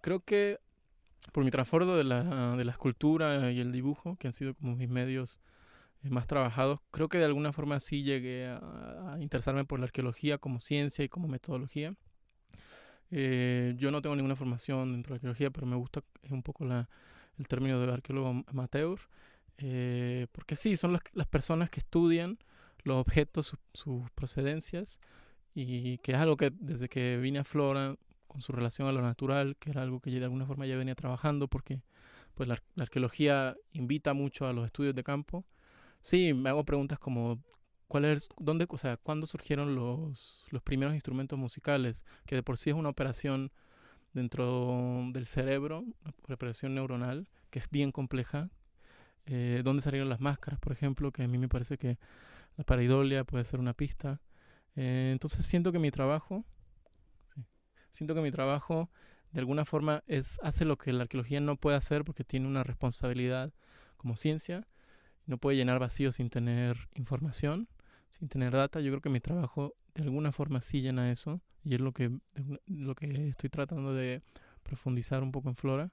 creo que por mi trasfondo de la, de la escultura y el dibujo, que han sido como mis medios eh, más trabajados, creo que de alguna forma sí llegué a, a interesarme por la arqueología como ciencia y como metodología. Eh, yo no tengo ninguna formación dentro de la arqueología, pero me gusta un poco la, el término de arqueólogo amateur, eh, porque sí, son las, las, personas que estudian los objetos, su, sus procedencias, y que es algo que desde que vine a Flora, con su relación a lo natural, que era algo que de alguna forma ya venía trabajando, porque pues la, arqueología invita mucho a los estudios de campo. Sí, me hago preguntas como ¿Cuál es, dónde, o sea, cuándo surgieron los, los primeros instrumentos musicales? Que de por sí es una operación dentro del cerebro, una operación neuronal, que es bien compleja. Eh, ¿Dónde salieron las máscaras, por ejemplo? Que a mí me parece que la pareidolia puede ser una pista. Eh, entonces siento que mi trabajo, siento que mi trabajo de alguna forma es, hace lo que la arqueología no puede hacer porque tiene una responsabilidad como ciencia, no puede llenar vacíos sin tener información sin tener data. Yo creo que mi trabajo de alguna forma sí llena eso y es lo que, lo que estoy tratando de profundizar un poco en Flora.